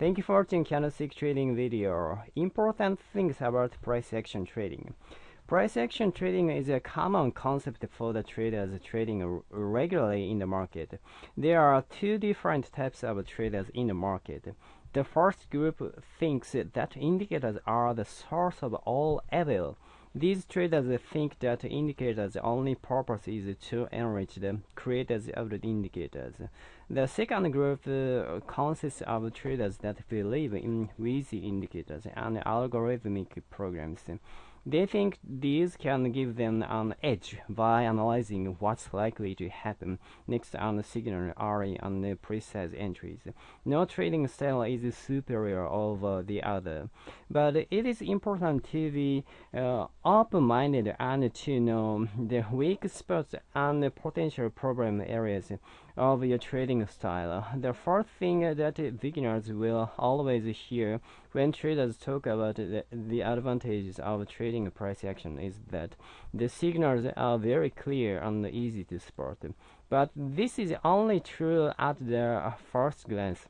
Thank you for watching candlestick trading video. Important things about price action trading. Price action trading is a common concept for the traders trading regularly in the market. There are two different types of traders in the market. The first group thinks that indicators are the source of all evil. These traders think that indicators' only purpose is to enrich the creators of the indicators. The second group uh, consists of traders that believe in WYSI indicators and algorithmic programs. They think these can give them an edge by analyzing what's likely to happen next on the signal early on the precise entries. No trading style is superior over the other, but it is important to be uh, open-minded and to know the weak spots and potential problem areas of your trading style. The first thing that beginners will always hear when traders talk about the, the advantages of trading price action is that the signals are very clear and easy to spot. But this is only true at the first glance.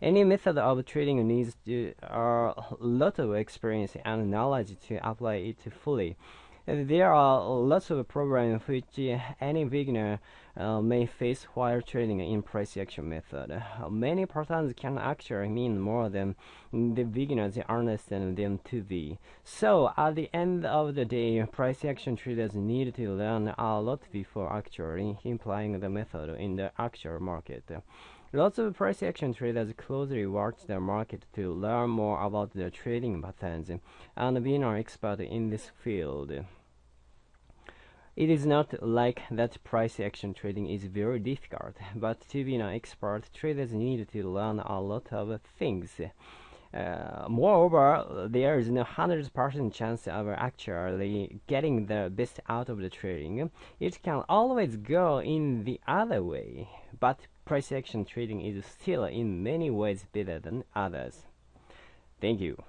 Any method of trading needs a lot of experience and knowledge to apply it fully. There are lots of problems which any beginner uh, may face while trading in price action method. Many patterns can actually mean more than the beginners understand them to be. So at the end of the day, price action traders need to learn a lot before actually implying the method in the actual market. Lots of price action traders closely watch the market to learn more about the trading patterns and being an expert in this field. It is not like that price action trading is very difficult, but to be an expert, traders need to learn a lot of things. Uh, moreover, there is no 100% chance of actually getting the best out of the trading. It can always go in the other way, but price action trading is still in many ways better than others. Thank you.